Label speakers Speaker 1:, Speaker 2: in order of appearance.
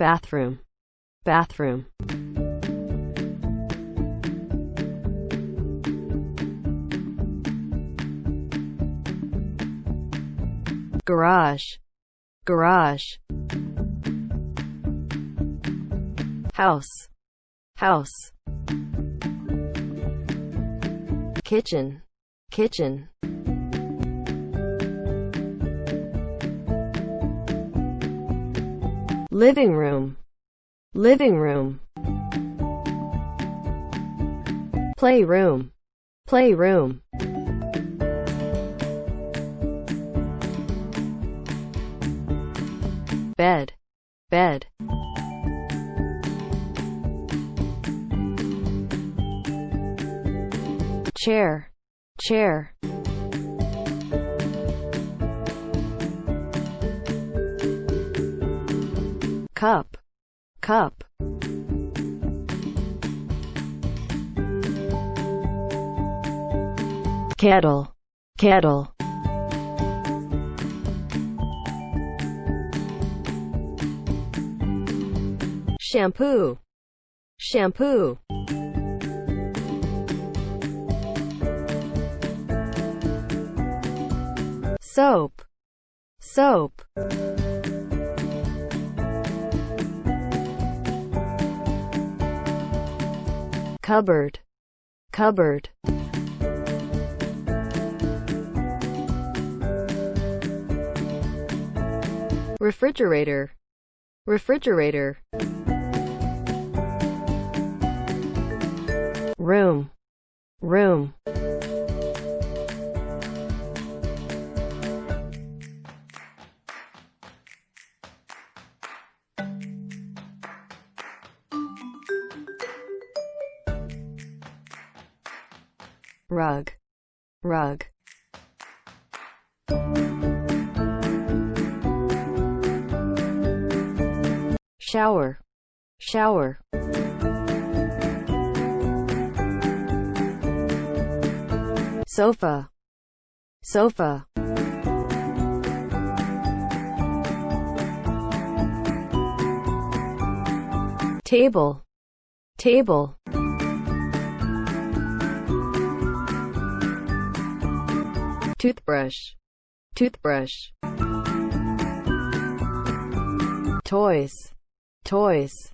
Speaker 1: bathroom, bathroom. garage, garage. House, house. Kitchen, kitchen. Living room, living room. Playroom, playroom. bed, bed. Chair, chair. Cup, cup. Kettle, kettle. shampoo, shampoo. Soap, soap. Cupboard, cupboard. Refrigerator, refrigerator. room, room. Rug, rug. Shower, shower. sofa, sofa. Table, table. Toothbrush, toothbrush. Toys, toys.